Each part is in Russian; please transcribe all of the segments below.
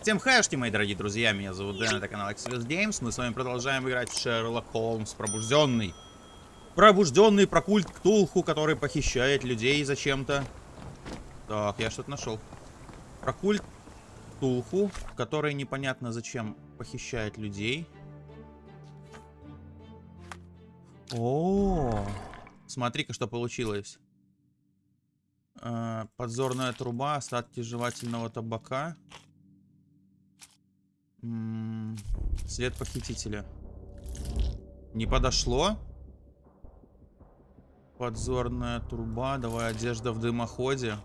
Всем хайшки, мои дорогие друзья, меня зовут Дэн, это канал Exodus Games. Мы с вами продолжаем играть в Шерлок Холмс Пробужденный. Пробужденный про культ Ктулху, который похищает людей зачем-то. Так, я что-то нашел. Про культ Ктулху, который непонятно зачем похищает людей. О, смотри-ка, что получилось. Э, подзорная труба, остатки жевательного табака. След похитителя. Не подошло? Подзорная труба. Давай одежда в дымоходе.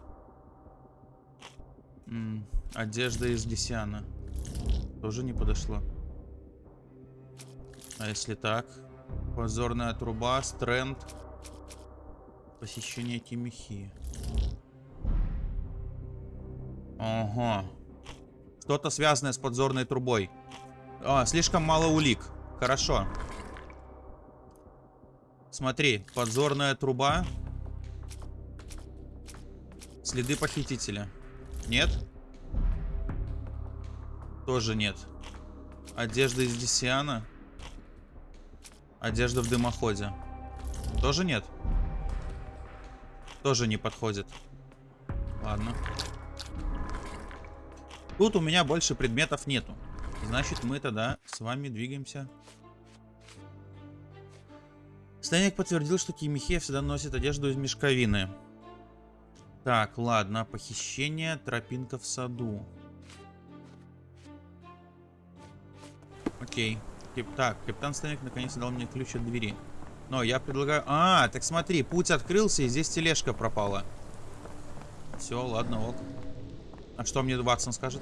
Одежда из Гесяна. Тоже не подошло. А если так? Подзорная труба, стренд. Посещение Тимихи. Ага. Что-то связанное с подзорной трубой. А, слишком мало улик. Хорошо. Смотри, подзорная труба. Следы похитителя. Нет? Тоже нет. Одежда из Десиана. Одежда в дымоходе. Тоже нет? Тоже не подходит. Ладно. Тут у меня больше предметов нету. Значит, мы тогда с вами двигаемся. Станик подтвердил, что Кимихея всегда носит одежду из мешковины. Так, ладно. Похищение, тропинка в саду. Окей. Так, капитан Станик наконец дал мне ключ от двери. Но я предлагаю... А, так смотри, путь открылся, и здесь тележка пропала. Все, ладно, ок. А что мне Ватсон скажет?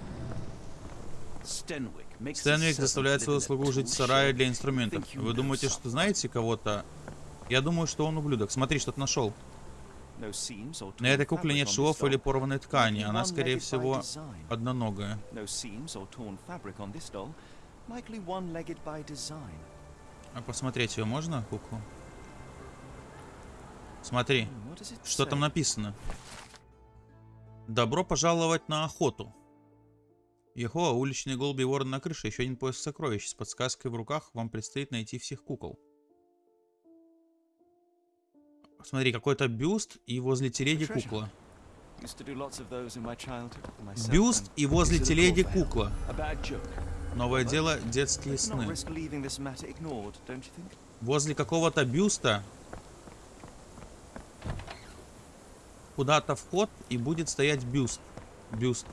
Стэнвик заставляет свою слугу жить в сарае для инструментов. Вы думаете, что знаете кого-то? Я думаю, что он ублюдок. Смотри, что-то нашел. На этой кукле нет швов или порванной ткани. Она, скорее всего, одноногая. А посмотреть ее можно, куклу? Смотри, что там написано. Добро пожаловать на охоту. Ехо, уличные голуби и ворон на крыше. Еще один поиск сокровищ. С подсказкой в руках вам предстоит найти всех кукол. Смотри, какой-то бюст и возле телеги кукла. Бюст и возле телеги кукла. Новое дело — детские сны. Возле какого-то бюста куда-то вход и будет стоять бюст. Бюст.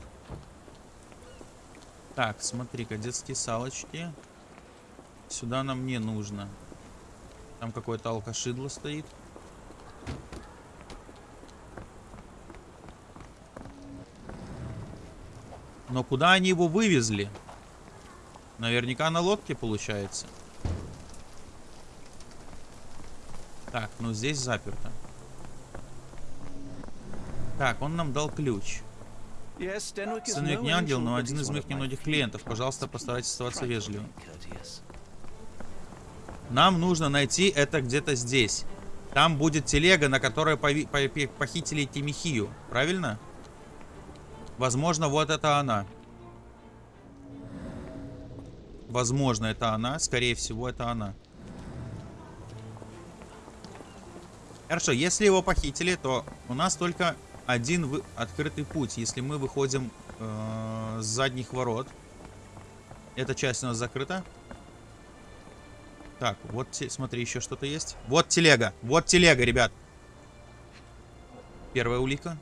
Так, смотри-ка, детские салочки. Сюда нам не нужно. Там какое-то алкашидло стоит. Но куда они его вывезли? Наверняка на лодке получается. Так, ну здесь заперто. Так, он нам дал ключ. Стэнвик не ангел, но один из моих немногих клиентов. Пожалуйста, постарайтесь оставаться вежливым. Нам нужно найти это где-то здесь. Там будет телега, на которой похитили Тимихию. Правильно? Возможно, вот это она. Возможно, это она. Скорее всего, это она. Хорошо, если его похитили, то у нас только один вы... открытый путь. Если мы выходим э, с задних ворот. Эта часть у нас закрыта. Так, вот, смотри, еще что-то есть. Вот телега, вот телега, ребят. Первая улика.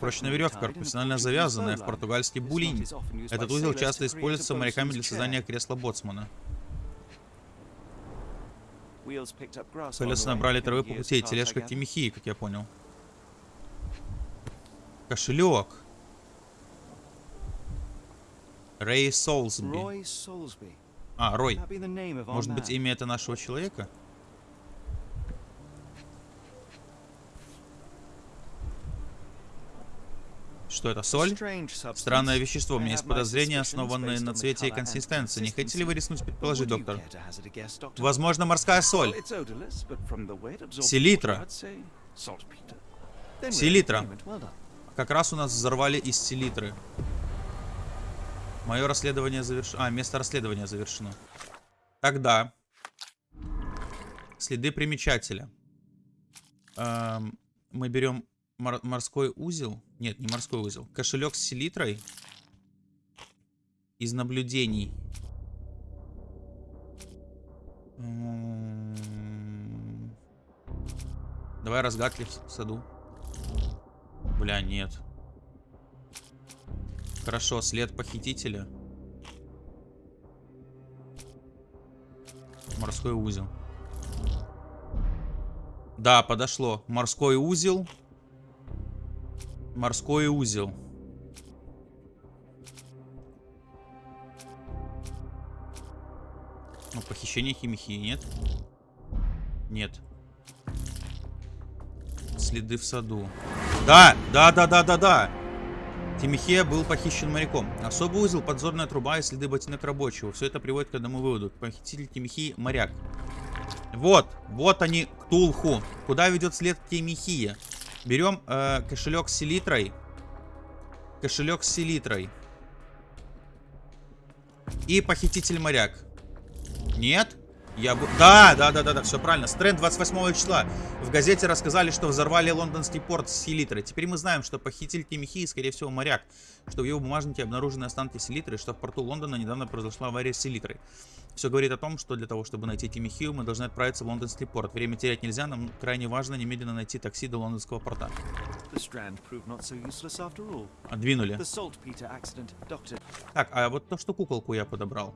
Прочная веревка, профессионально завязанная в португальский булинь. Этот узел часто используется моряками для создания кресла боцмана. Колеса набрали травы по пути, тележка Тимихии, как я понял. Кошелек. Рэй Солсби. А, Рой. Может быть, имя это нашего человека? Что это, соль? Странное вещество. У меня есть подозрения, основанные на цвете и консистенции. Не хотите ли вы рискнуть предположить, доктор? Возможно, морская соль. Селитра. Селитра. Как раз у нас взорвали из селитры. Мое расследование завершено. А, место расследования завершено. Тогда. Следы примечателя. Эм, мы берем мор морской узел. Нет, не морской узел. Кошелек с селитрой. Из наблюдений. М-м-м. Давай разгадки в саду. Бля, нет. Хорошо, след похитителя. Морской узел. Да, подошло. Морской узел. Морской узел. Ну, похищение химихи нет? Нет. Следы в саду. Да, да, да, да, да, да. Тимихея был похищен моряком. Особый узел, подзорная труба и следы ботинок рабочего. Все это приводит к одному выводу. Похититель Тимихии – моряк. Вот, вот они, Ктулху. Куда ведет след Тимихия? Берем э, кошелек с селитрой. Кошелек с селитрой. И похититель моряк. Нет? Я. Да, да, да, да, да, все правильно. Стренд 28 числа. В газете рассказали, что взорвали лондонский порт с селитрой. Теперь мы знаем, что похититель Тимихи, скорее всего, моряк. Что в его бумажнике обнаружены останки селитры, что в порту Лондона недавно произошла авария с селитрой. Все говорит о том, что для того, чтобы найти Тимихию, мы должны отправиться в лондонский порт. Время терять нельзя, нам крайне важно немедленно найти такси до лондонского порта. Отдвинули. Так, а вот то, что куколку я подобрал.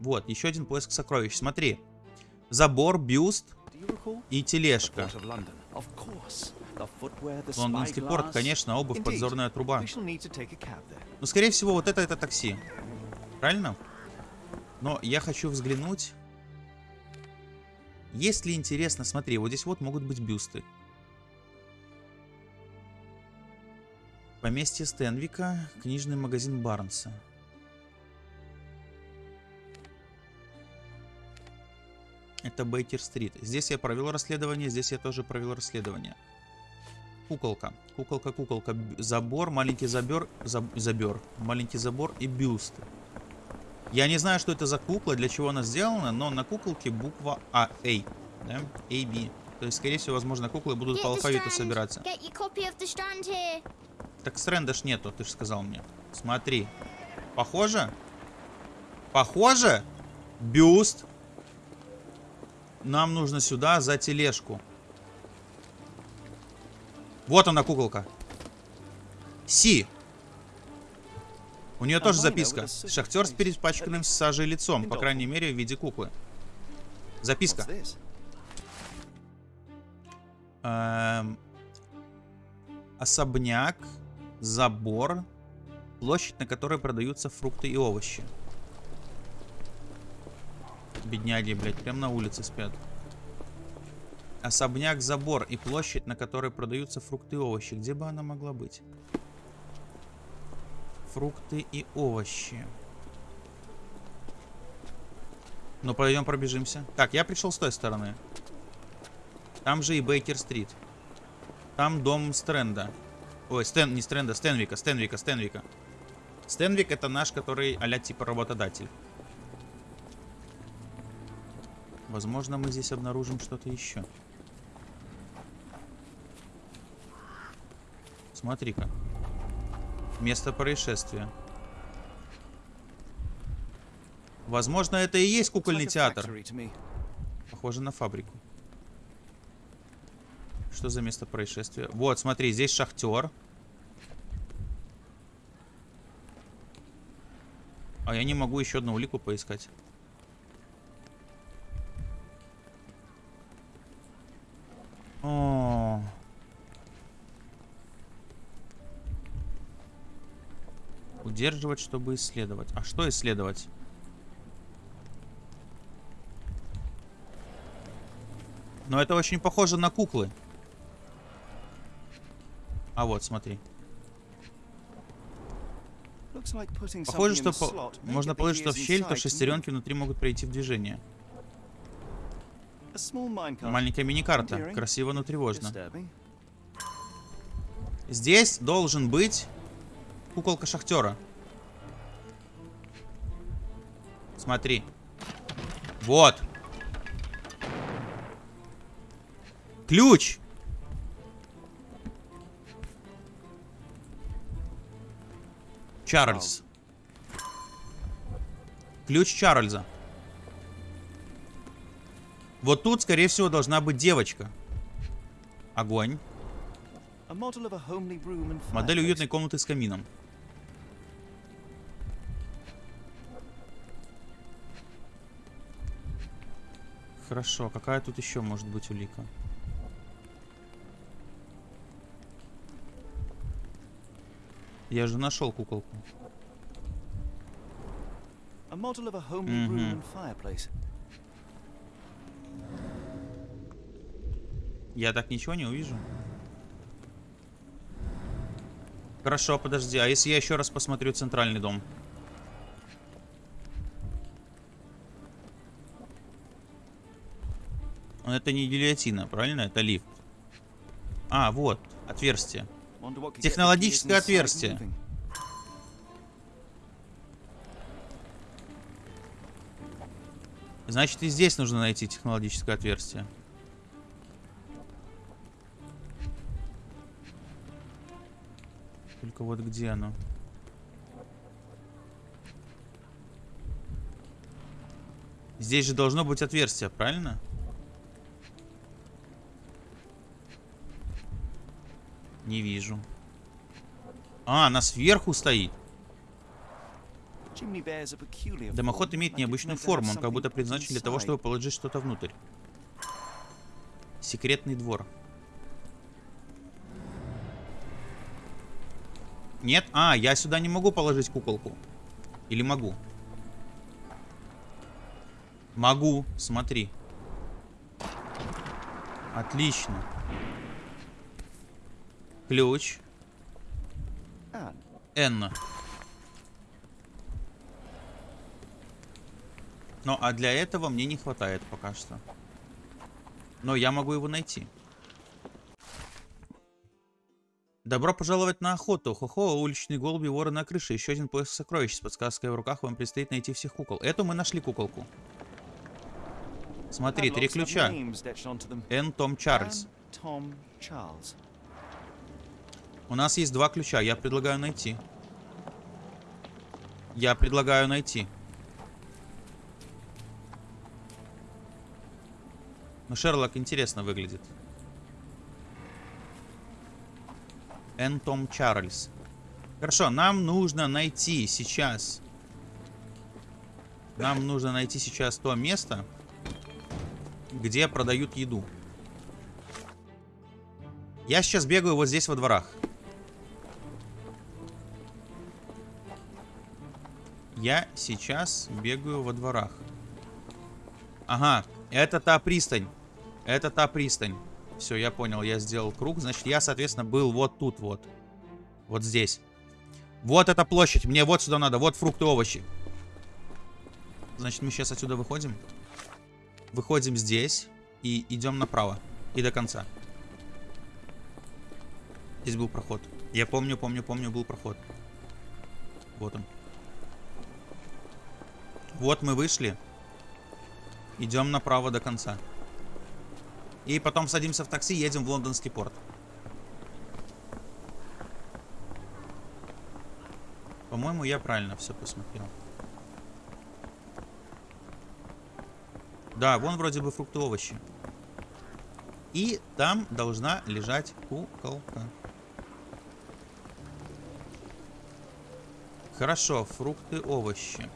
Вот, еще один поиск сокровищ. Смотри. Забор, бюст и тележка. Лондонский порт, конечно, обувь, подзорная труба. Ну, скорее всего, вот это это такси. Правильно? Но я хочу взглянуть. Есть ли интересно, смотри, вот здесь вот могут быть бюсты. Поместье Стенвика, книжный магазин Барнса. Это Бейкер-стрит. Здесь я провел расследование, здесь я тоже провел расследование. Куколка. Куколка, куколка. Забор, маленький забор, заб, забор. Маленький забор и бюст. Я не знаю, что это за кукла, для чего она сделана, но на куколке буква А, A. Да? A, B. То есть, скорее всего, возможно, куклы будут по алфавиту собираться. Так стренда ж нету, ты же сказал мне. Смотри. Похоже? Похоже? Бюст. Нам нужно сюда за тележку. Вот она, куколка. Си. У нее тоже записка. Шахтер с перепачканным сажей лицом, по крайней мере, в виде куклы. Записка. Эм... Особняк, забор, площадь, на которой продаются фрукты и овощи. Бедняги, блядь, прям на улице спят. Особняк, забор и площадь, на которой продаются фрукты и овощи. Где бы она могла быть? Фрукты и овощи. Ну, пойдем пробежимся. Так, я пришел с той стороны. Там же и Бейкер-стрит. Там дом Стрэнда. Ой, Стэн, не Стрэнда, Стэнвика, Стэнвика, Стэнвика. Стэнвик это наш, который а типа работодатель. Возможно, мы здесь обнаружим что-то еще. Смотри-ка. Место происшествия. Возможно, это и есть кукольный театр. Похоже на фабрику. Что за место происшествия? Вот, смотри, здесь шахтер. А я не могу еще одну улику поискать. О. Удерживать, чтобы исследовать. А что исследовать? Но это очень похоже на куклы. А вот, смотри. Похоже, что по... можно положить что в щель, то шестеренки внутри могут прийти в движение. Маленькая мини-карта. Красиво, но тревожно. Здесь должен быть куколка шахтера. Смотри. Вот. Ключ. Чарльз. Ключ Чарльза. Вот тут, скорее всего, должна быть девочка. Огонь. Модель уютной комнаты с камином. Хорошо, какая тут еще может быть улика? Я же нашел куколку. Я так ничего не увижу. Хорошо, подожди. А если я еще раз посмотрю центральный дом? Это не гильотина, правильно? Это лифт. А, вот, отверстие. Технологическое отверстие. Значит, и здесь нужно найти технологическое отверстие. Только вот где оно? Здесь же должно быть отверстие, правильно? Не вижу. А, она сверху стоит. Дымоход имеет необычную форму. Он как будто предназначен для того, чтобы положить что-то внутрь. Секретный двор. Нет? А, я сюда не могу положить куколку. Или могу? Могу, смотри. Отлично. Ключ. Н. Ну, а для этого мне не хватает пока что. Но я могу его найти. Добро пожаловать на охоту. Хо-хо, уличные голуби, воры на крыше. Еще один поиск сокровищ. С подсказкой в руках вам предстоит найти всех кукол. Эту мы нашли куколку. Смотри, три ключа. Н. Том Чарльз. У нас есть два ключа. Я предлагаю найти. Я предлагаю найти. Ну, Шерлок интересно выглядит. Н. Том Чарльз. Хорошо, нам нужно найти сейчас... Нам нужно найти сейчас то место, где продают еду. Я сейчас бегаю вот здесь во дворах. Я сейчас бегаю во дворах. Ага, это та пристань. Это та пристань. Все, я понял, я сделал круг. Значит, я, соответственно, был вот тут вот. Вот здесь. Вот эта площадь. Мне вот сюда надо. Вот фрукты, овощи. Значит, мы сейчас отсюда выходим. Выходим здесь. И идем направо. И до конца. Здесь был проход. Я помню, помню, помню, был проход. Вот он. Вот мы вышли. Идем направо до конца. И потом садимся в такси, едем в лондонский порт. По-моему, я правильно все посмотрел. Да, вон вроде бы фрукты, овощи. И там должна лежать куколка. Хорошо, фрукты, овощи.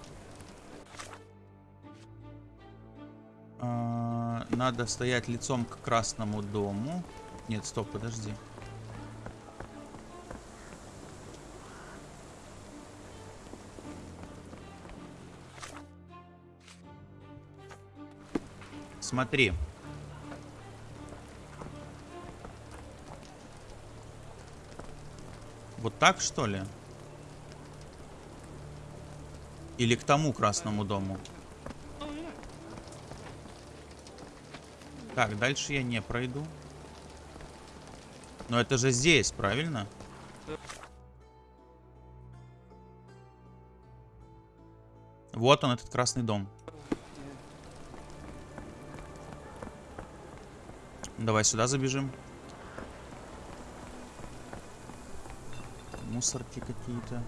Надо стоять лицом к красному дому. Нет, стоп, подожди. Смотри. Вот так, что ли? Или к тому красному дому? Так, дальше я не пройду. Но это же здесь, правильно? Вот он, этот красный дом. Давай сюда забежим. Мусорки какие-то.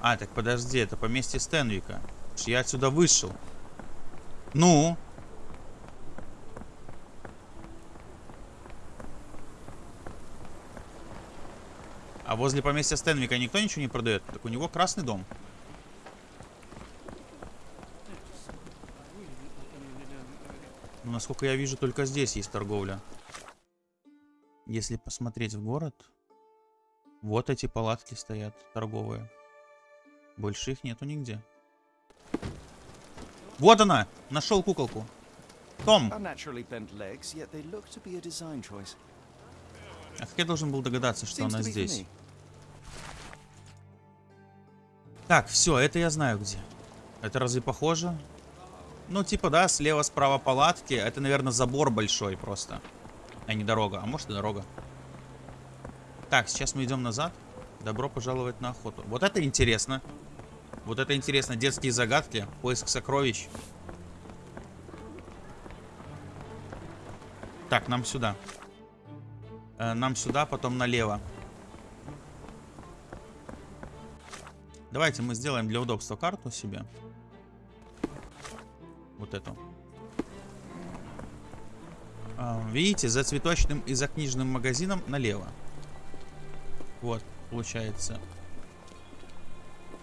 А, так подожди, это поместье Стенвика. Я отсюда вышел. Ну? А возле поместья Стэнвика никто ничего не продает? Так у него красный дом. Ну, насколько я вижу, только здесь есть торговля. Если посмотреть в город, вот эти палатки стоят торговые. Больше их нету нигде. Вот она! Нашел куколку. Том! А как я должен был догадаться, что она здесь? Так, все, это я знаю где. Это разве похоже? Ну, типа, да, слева, справа палатки. Это, наверное, забор большой просто. А не дорога. А может и дорога. Так, сейчас мы идем назад. Добро пожаловать на охоту. Вот это интересно. Вот это интересно. Детские загадки. Поиск сокровищ. Так, нам сюда. Э, нам сюда, потом налево. Давайте мы сделаем для удобства карту себе. Вот эту. А, видите, за цветочным и за книжным магазином налево. Вот, получается.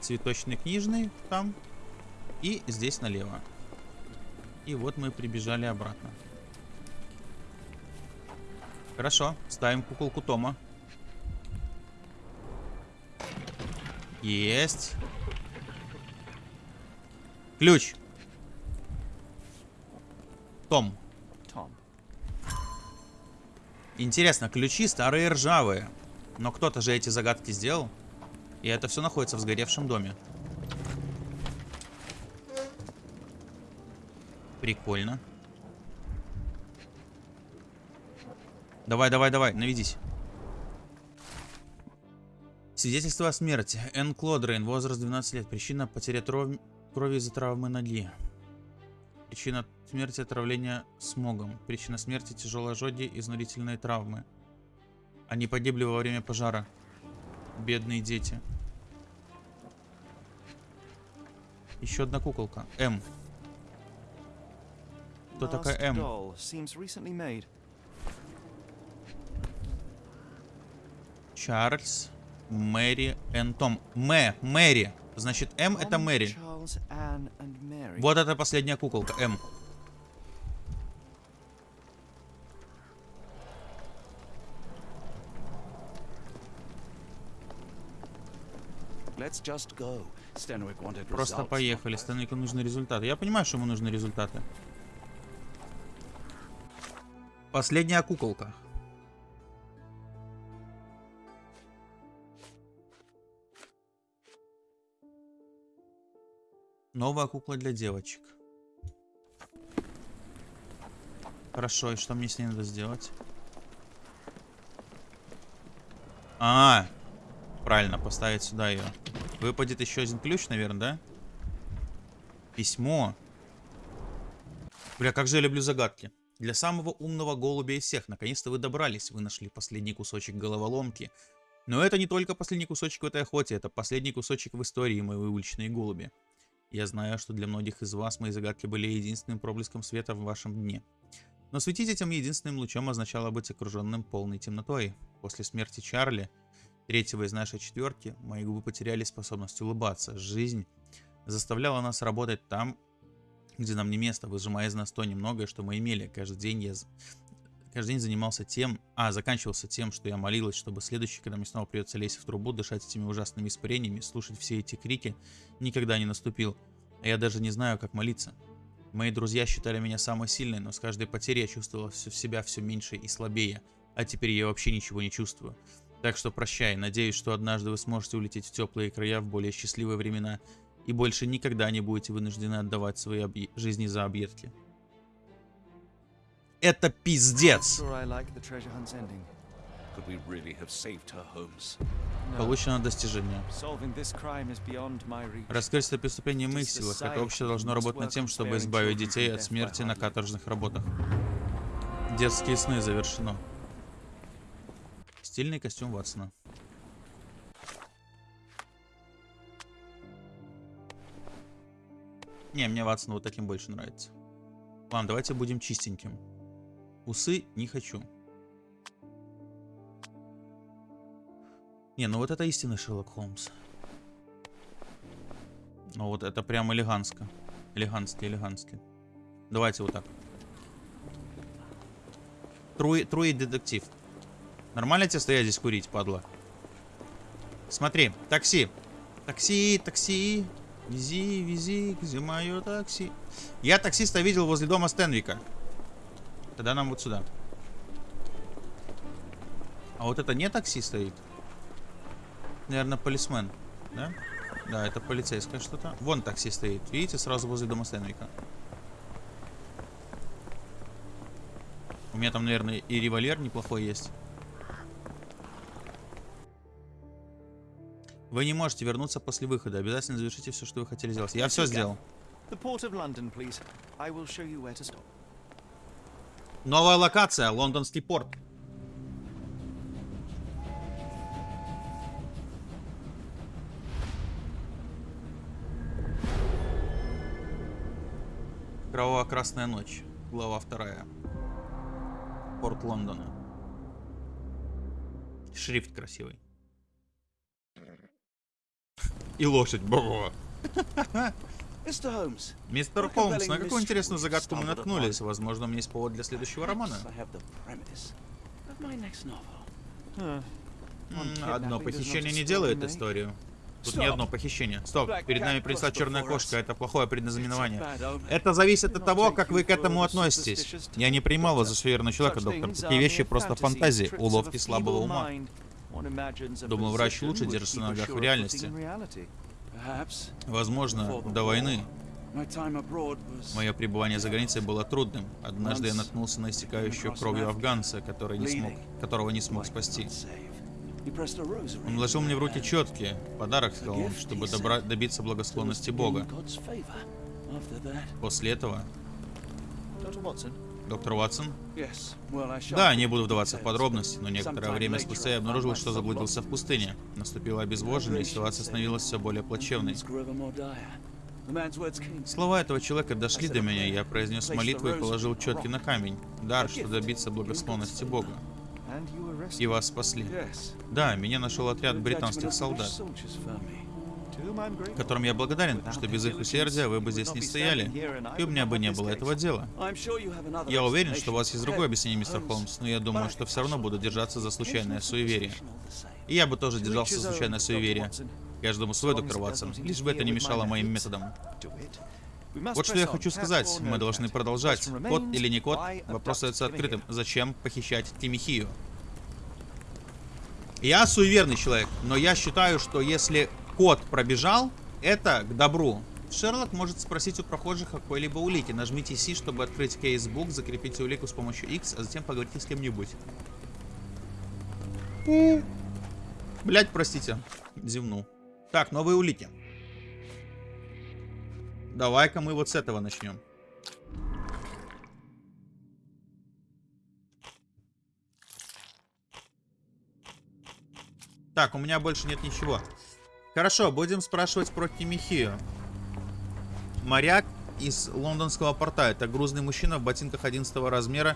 Цветочный книжный там. И здесь налево. И вот мы прибежали обратно. Хорошо, ставим куколку Тома. Есть. Ключ. Том. Том. Интересно, ключи старые ржавые. Но кто-то же эти загадки сделал. И это все находится в сгоревшем доме. Прикольно. Давай, давай, давай, наведись. Свидетельство о смерти. Н. Клодрейн, возраст 12 лет. Причина потеря крови из-за травмы ноги. Причина смерти отравления смогом. Причина смерти тяжелой ожоги, изнурительные травмы. Они погибли во время пожара. Бедные дети. Еще одна куколка. М. Кто такая М? Чарльз, Мэри, Н. Том. Мэ, Мэри. Значит, М это Мэри. Вот это последняя куколка, М. Просто поехали. Стэнвику нужны результаты. Я понимаю, что ему нужны результаты. Последняя куколка. Новая кукла для девочек. Хорошо, и что мне с ней надо сделать? А, правильно, поставить сюда ее. Выпадет еще один ключ, наверное, да? Письмо. Бля, как же я люблю загадки. Для самого умного голубя из всех. Наконец-то вы добрались. Вы нашли последний кусочек головоломки. Но это не только последний кусочек в этой охоте. Это последний кусочек в истории, мои уличные голуби. Я знаю, что для многих из вас мои загадки были единственным проблеском света в вашем дне. Но светить этим единственным лучом означало быть окруженным полной темнотой. После смерти Чарли, третьего из нашей четверки, мои губы потеряли способность улыбаться. Жизнь заставляла нас работать там, где нам не место, выжимая из нас то немногое, что мы имели. Каждый день я каждый день занимался тем, а заканчивался тем, что я молилась, чтобы следующий, когда мне снова придется лезть в трубу, дышать этими ужасными испарениями, слушать все эти крики, никогда не наступил. А я даже не знаю, как молиться. Мои друзья считали меня самой сильной, но с каждой потерей я чувствовала все, себя все меньше и слабее. А теперь я вообще ничего не чувствую. Так что прощай, надеюсь, что однажды вы сможете улететь в теплые края в более счастливые времена и больше никогда не будете вынуждены отдавать свои жизни за объедки. Это пиздец! Получено достижение. Это преступление в моих силах. Это общество должно работать над тем, чтобы избавить детей от смерти на каторжных работах. Детские сны завершено. Стильный костюм Ватсона. Не, мне Ватсон вот таким больше нравится. Ладно, давайте будем чистеньким. Усы не хочу. Не, ну вот это истинный Шерлок Холмс. Ну вот это прям элегантско. Элегантски, элегантски. Давайте вот так. Труи, труи детектив. Нормально тебе стоять здесь курить, падла? Смотри, такси. Такси, такси. Вези, вези, где мое такси? Я таксиста видел возле дома Стэнвика. Тогда нам вот сюда. А вот это не такси стоит? Наверное, полисмен, да? Да, это полицейское что-то. Вон такси стоит. Видите, сразу возле дома Стэнвика. У меня там, наверное, и револьвер неплохой есть. Вы не можете вернуться после выхода. Обязательно завершите все, что вы хотели сделать. Я все сделал. The port of London, please. I will show you where to stop. Новая локация. Лондонский порт. Кроваво-красная ночь. Глава вторая. Порт Лондона. Шрифт красивый. И лошадь. Бо. Mr. Holmes. Мистер Холмс, на какую интересную загадку мы наткнулись? Возможно, у меня есть повод для следующего романа. М, Одно похищение не делает историю. Тут не одно похищение. Стоп, перед нами принесла черная кошка, это плохое предназнаменование. Это зависит от того, как вы к этому относитесь. Я не принимал вас за суеверного человека, доктор. Такие вещи просто фантазии, уловки слабого ума. Думаю, врач лучше держится на ногах в реальности. Возможно, до войны мое пребывание за границей было трудным. Однажды я наткнулся на истекающую кровью афганца, который не смог, которого не смог спасти. Он вложил мне в руки четки, подарок, сказал он, чтобы добра- добиться благосклонности Бога. После этого, доктор Ватсон, да, не буду вдаваться в подробности, но некоторое время спустя я обнаружил, что заблудился в пустыне. Наступило обезвоживание, и ситуация становилась все более плачевной. Слова этого человека дошли до меня, я произнес молитву и положил четки на камень. Дар, что добиться благосклонности Бога. И вас спасли. Да, меня нашел отряд британских солдат, которым я благодарен, что без их усердия вы бы здесь не стояли, и у меня бы не было этого дела. Я уверен, что у вас есть другое объяснение, мистер Холмс, но я думаю, что все равно буду держаться за случайное суеверие. И я бы тоже держался за случайное суеверие. Каждому свой, доктор Ватсон, лишь бы это не мешало моим методам. Вот что я хочу сказать. Мы должны продолжать. Код или не код, вопрос остается открытым. Зачем похищать Тимихию? Я суеверный человек, но я считаю, что если код пробежал, это к добру. Шерлок может спросить у прохожих о какой-либо улике. Нажмите C, чтобы открыть кейсбук, закрепите улику с помощью X, а затем поговорите с кем-нибудь. Блять, простите. Зевнул. Так, новые улики. Давай-ка мы вот с этого начнем. Так, у меня больше нет ничего. Хорошо, будем спрашивать про Тимихию. Моряк из лондонского порта. Это грузный мужчина в ботинках 11 размера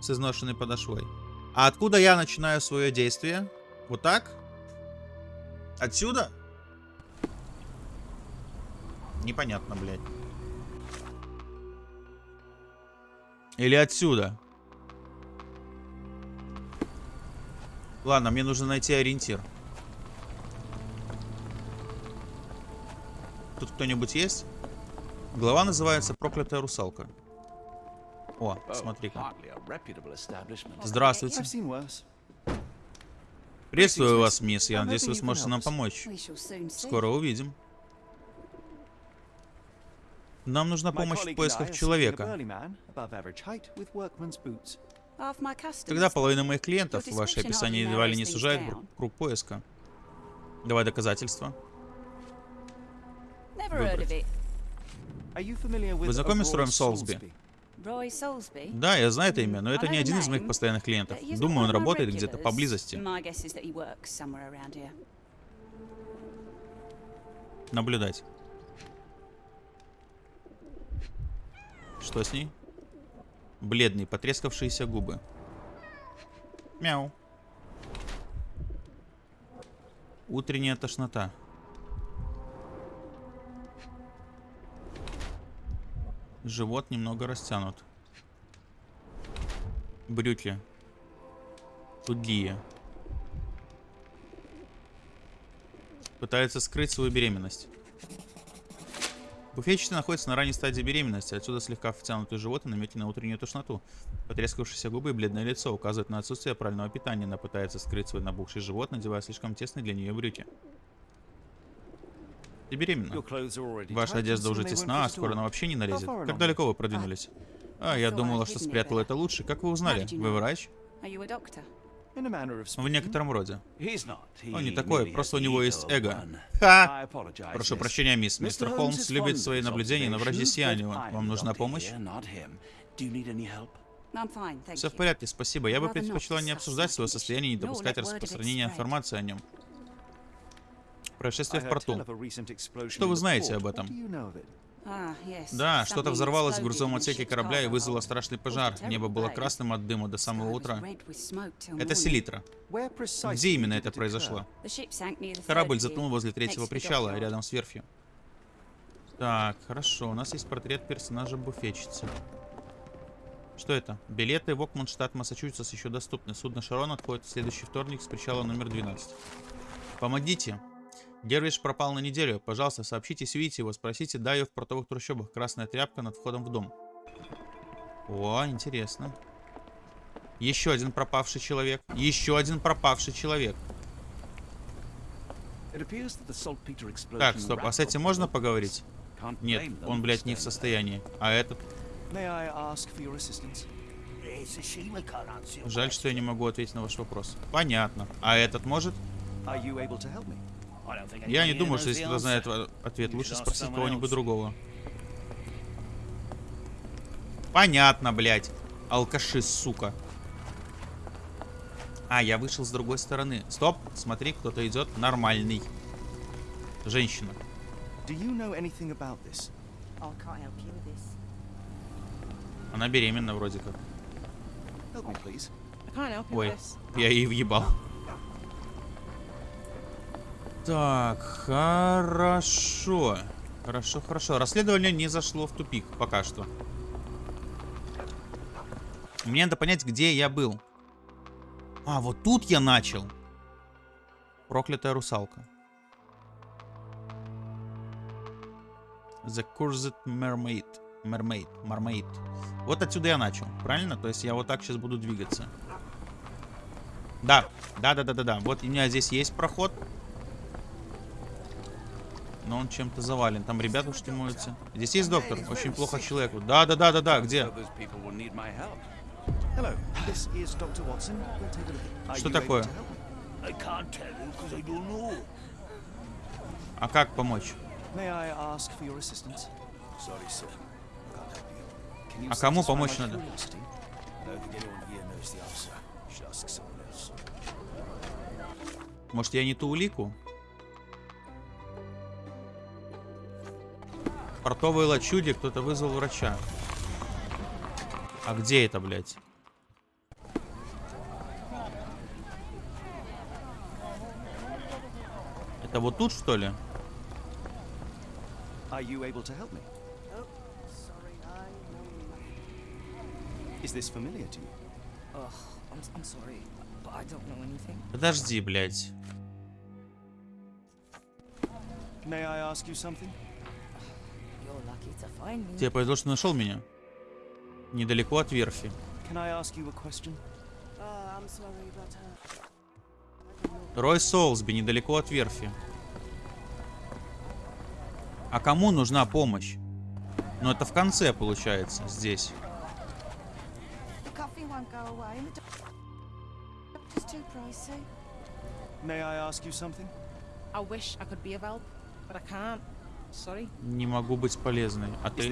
с изношенной подошвой. А откуда я начинаю свое действие? Вот так? Отсюда? Непонятно, блядь. Или отсюда? Ладно, мне нужно найти ориентир. Тут кто-нибудь есть? Глава называется «Проклятая русалка». О, смотри-ка. Здравствуйте. Приветствую вас, мисс. Я надеюсь, вы сможете нам помочь. Скоро увидим. Нам нужна помощь в поисках человека. Когда половина моих клиентов ваше описание едва ли не сужает круг поиска. Давай доказательства. With Вы знакомы с Роем Солсби? Да, я знаю это имя, но это не один из моих постоянных клиентов. Думаю, он работает где-то поблизости. Наблюдать. Что с ней? Бледные, потрескавшиеся губы. Мяу. Утренняя тошнота. Живот немного растянут. Брюки. Тугие. Пытается скрыть свою беременность. Буфетчица находится на ранней стадии беременности, отсюда слегка втянутый живот и намеки на утреннюю тошноту. Потрескавшиеся губы и бледное лицо указывают на отсутствие правильного питания. Она пытается скрыть свой набухший живот, надевая слишком тесные для нее брюки. Ты беременна. Ваша одежда уже тесна, а скоро она вообще не налезет. Как далеко вы продвинулись? А, я думала, что спрятала это лучше. Как вы узнали? Вы врач? В некотором роде. Он не такой, просто у него есть эго. Ха! Прошу прощения, мисс. Мистер Холмс любит свои наблюдения на but I'm Вам нужна помощь? Все в порядке, спасибо. Я бы предпочла не обсуждать свое состояние и не допускать распространения информации о нем. Происшествие в порту. Что вы знаете об этом? Yes. Да, что-то взорвалось в грузовом отсеке корабля и cargo вызвало страшный пожар. Небо было красным от дыма до самого утра. Это селитра. Где именно это произошло? Корабль затонул возле третьего причала, рядом с верфью. Так, хорошо. У нас есть портрет персонажа буфетчицы. Что это? Билеты в Окман, штат Массачусетс еще доступны. Судно Шарон отходит в следующий вторник с причала номер 12. Помогите. Дервиш пропал на неделю. Пожалуйста, сообщите, если видите его. Спросите Даю в портовых трущобах. Красная тряпка над входом в дом. О, интересно. Еще один пропавший человек. Еще один пропавший человек. Так, стоп. А с этим можно поговорить? Нет, он, блядь, не в состоянии. А этот? Жаль, что я не могу ответить на ваш вопрос. Понятно. А этот может? Я не думаю, что если кто знает ответ, лучше спросить кого-нибудь другого. Понятно, блядь. Алкаши, сука. А, я вышел с другой стороны. Стоп, смотри, кто-то идет нормальный. Женщина. Она беременна вроде как. Ой, я ей въебал. Так, хорошо. Хорошо, хорошо. Расследование не зашло в тупик пока что. Мне надо понять, где я был. А, вот тут я начал. Проклятая русалка. The Cursed Mermaid. Mermaid. Mermaid. Вот отсюда я начал, правильно? То есть я вот так сейчас буду двигаться. Да, да, да, да, да, да. Вот у меня здесь есть проход. Но он чем-то завален. Там ребята уж моются. Здесь есть доктор. Очень плохо человеку. Да, да, да, да, да. Где? Что такое? А как помочь? А кому помочь надо? Может, я не ту улику? Портовой лачуде кто-то вызвал врача. А где это, блядь? Это вот тут, что ли? Are you able to help me? Is this familiar to you? Ugh, I'm, I'm sorry, but I don't know anything. Подожди, блядь. May I ask you something? You're lucky to find me. Тебе повезло, что нашел меня. Недалеко от верфи. Oh, uh, Рой Соулсби, недалеко от верфи. А кому нужна помощь? Ну, это в конце, получается, здесь. the coffee won't go away, and the doc- doctor's too pricey. May I ask you something? I wish I could be of help, but I can't. Не могу быть полезной. А ты?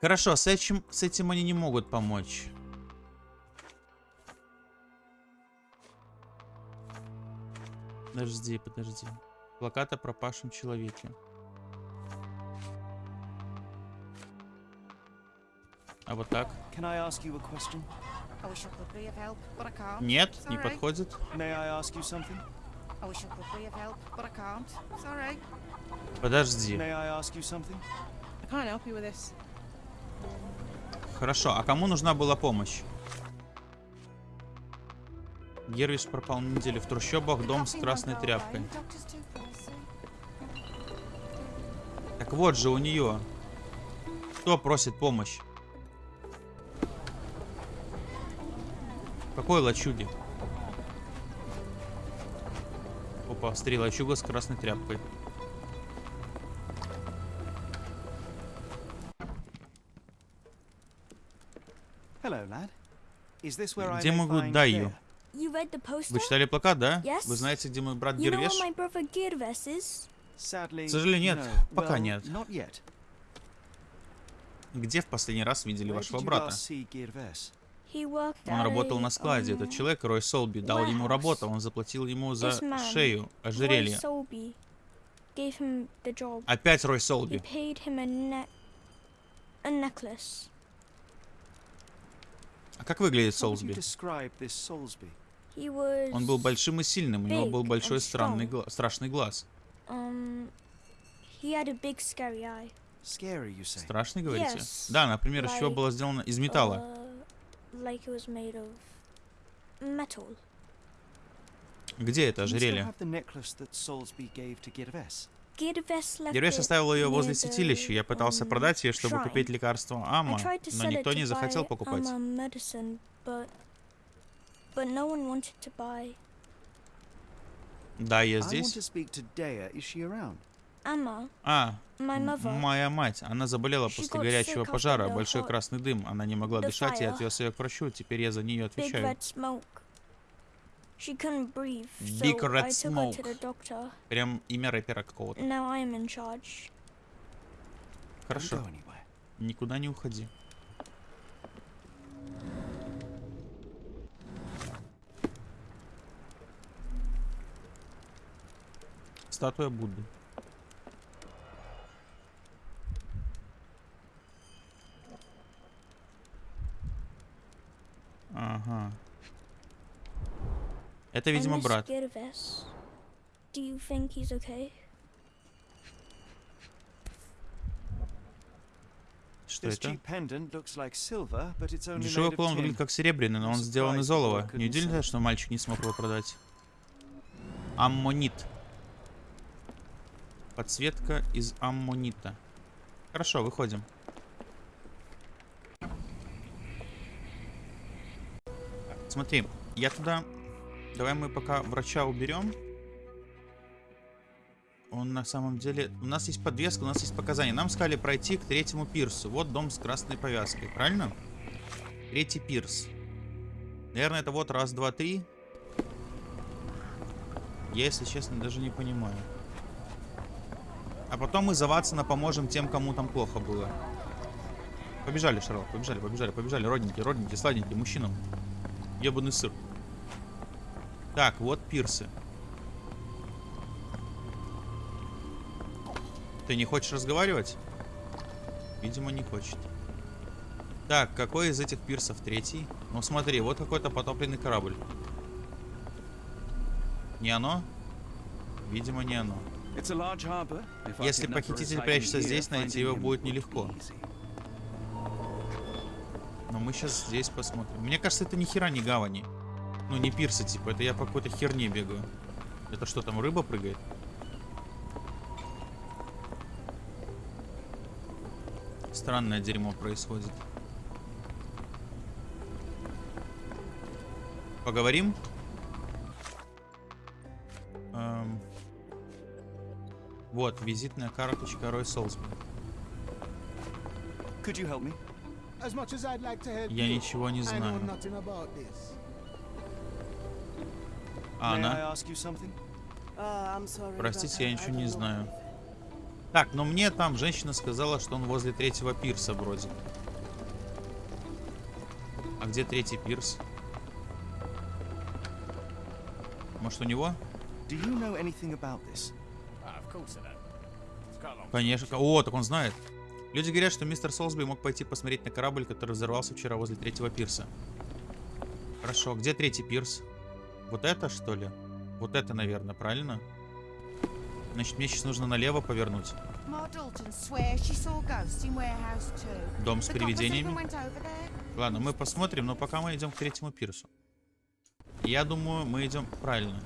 Хорошо, с этим, с этим они не могут помочь. Подожди, подожди. Плакат о пропавшем человеке. А вот так? Нет, не подходит. Alright. Подожди. Хорошо, а кому нужна была помощь? Гервиш пропал на неделю в трущобах, дом с красной тряпкой. Так вот же у нее. Кто просит помощь? Какой лачуги? Опа, смотри, лачуга с красной тряпкой. Где могу find Даю? Вы читали плакат, да? Yes. Вы знаете, где мой брат Гервеш? К сожалению, нет. Пока нет. Где в последний раз видели вашего брата? Он работал на складе. Этот человек, Рой Солби, дал ему работу. Он заплатил ему за шею, ожерелье. Опять Рой Солби. А как выглядит Солсби? Он был большим и сильным. У него был большой странный гла- страшный глаз. um? Страшный, говорите? Да, например, из чего было сделано? Из металла. Uh, like it was made of metal. Где это ожерелье? have the necklace that Solsby gave to Girves? Girves left Гервеш it оставил ее возле the, святилища. Я пытался um, продать ее, чтобы купить лекарство I Ама, tried to но sell it никто to не захотел buy покупать. Amma medicine, but but no one wanted to buy. Да, я здесь. А, моя мать. Она заболела после горячего пожара. Большой красный дым. Она не могла дышать. Я отвез ее к врачу. Теперь я за нее отвечаю. Big red smoke. Прям имя рэпера какого-то. Хорошо. Никуда не уходи. Статуя Будды. Ага. Это, видимо, брат. Girves. Do you think he's okay? Что это? Дешевый tin. выглядит как серебряный, но он сделан из олова. Не удивительно, что мальчик не смог его продать. Аммонит. Подсветка из аммонита. Хорошо, выходим. Смотри, я туда... Давай мы пока врача уберем. Он на самом деле... У нас есть подвеска, у нас есть показания. Нам сказали пройти к третьему пирсу. Вот дом с красной повязкой, правильно? Третий пирс. Наверное, это вот раз, два, три. Я, если честно, даже не понимаю. А потом мы за Ватсона поможем тем, кому там плохо было. Побежали, Шарлот, побежали, побежали, побежали. Родненькие, родненькие, сладенькие, мужчинам. Ебаный сыр. Так, вот пирсы. Ты не хочешь разговаривать? Видимо, не хочет. Так, какой из этих пирсов третий? Ну смотри, вот какой-то потопленный корабль. Не оно? Видимо, не оно. Если похититель прячется здесь, найти его будет нелегко. Мы сейчас здесь посмотрим. Мне кажется, это ни хера не гавани. Ну, не пирсы, типа. Это я по какой-то херне бегаю. Это что, там рыба прыгает? Странное дерьмо происходит. Поговорим? Эм. Вот, визитная карточка Рой Солсби. Could you help me? Я ничего не I know знаю. nothing about this. May I она? ask you something? Простите, я ничего не знаю. Так, но мне там женщина сказала, что он возле третьего пирса вроде. А где третий пирс? Может у него? Do you know anything about this? Of course I know. It's quite a long Конечно. О, так он знает. Люди говорят, что мистер Солсби мог пойти посмотреть на корабль, который взорвался вчера возле третьего пирса. Хорошо, где третий пирс? Вот это, что ли? Вот это, наверное, правильно? Значит, мне сейчас нужно налево повернуть. Дом с привидениями. Ладно, мы посмотрим, но пока мы идем к третьему пирсу. Я думаю, мы идем правильно.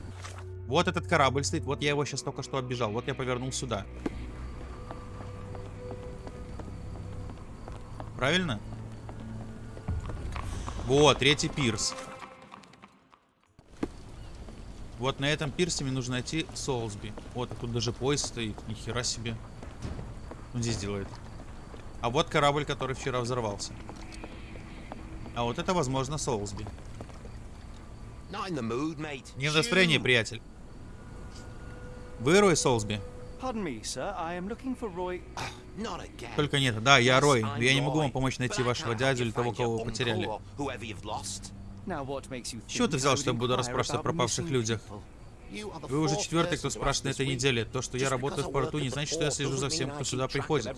Вот этот корабль стоит, вот я его сейчас только что оббежал, вот я повернул сюда. Правильно? Вот, третий пирс. Вот на этом пирсе мне нужно найти Солсби. Вот, а тут даже поезд стоит, нихера себе. Он здесь делает. А вот корабль, который вчера взорвался. А вот это, возможно, Солсби. Не в настроении, приятель. Вы Рой Солсби? Pardon me, sir. I am looking for Roy. Not again. Только нет. Да, я Рой. Я не могу вам помочь найти вашего дядю или того, кого вы потеряли. чего ты взял, что я буду расспрашивать о пропавших людях? Вы уже четвертый, кто спрашивает на этой неделе. То, что я работаю в порту, не значит, что я слежу за всем, кто сюда приходит.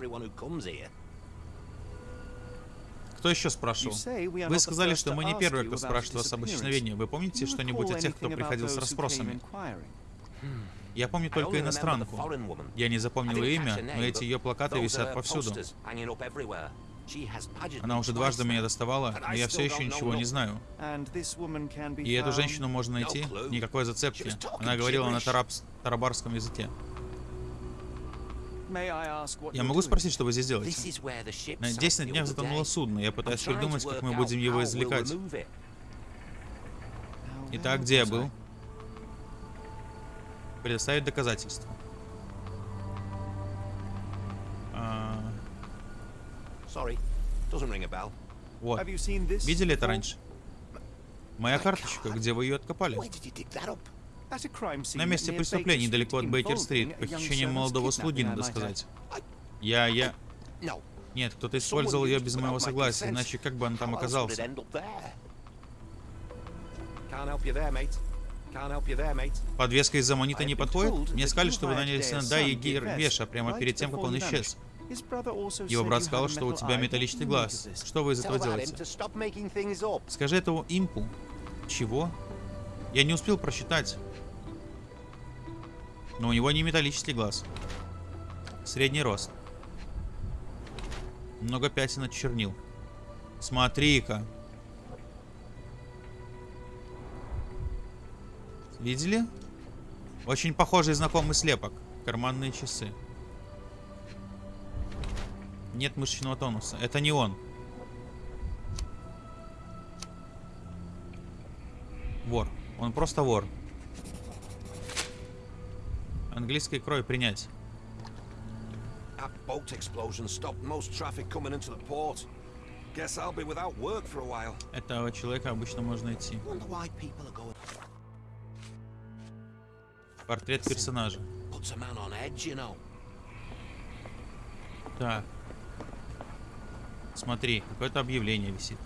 Кто еще спрашивал? Вы сказали, что мы не первые, кто спрашивает вас об исчезновении. Вы помните что-нибудь о тех, кто приходил с расспросами? Я помню только иностранку. Я не запомнил имя, но эти ее плакаты висят повсюду. Она уже дважды меня доставала, но я все еще ничего не знаю. И эту женщину можно найти, никакой зацепки. Она говорила на тарабс- тарабарском языке. Я могу спросить, что вы здесь делаете? На sank 10 на днях затонуло судно. Я пытаюсь придумать, как мы будем его извлекать. Итак, где я был? Предоставить доказательства. А, Sorry, doesn't ring a bell. вот. Видели это раньше? Моя карточка, где вы ее откопали? На месте преступления, недалеко от Бейкер-стрит. Похищение молодого слуги, надо сказать. Я, я... Нет, кто-то использовал ее без моего согласия, иначе как бы он там оказался? Подвеска из аммонита не подходит? Мне сказали, что вы наняли сына Gil Веша прямо перед тем, как он исчез. Его брат сказал, что у тебя металлический глаз. Что вы из этого делаете? Скажи этому импу. Чего? Я не успел просчитать. Но у него не металлический глаз. Средний рост. Много пятен от чернил. Смотри-ка. Видели? Очень похожий знакомый слепок. Карманные часы. Нет мышечного тонуса. Это не он. Вор. Он просто вор. Английской крой принять. That boat explosion stopped most traffic coming into the port. Guess I'll be without work for a while. Этого человека обычно можно найти. Wonder why people are going. Портрет персонажа. Так. Смотри, какое-то объявление висит.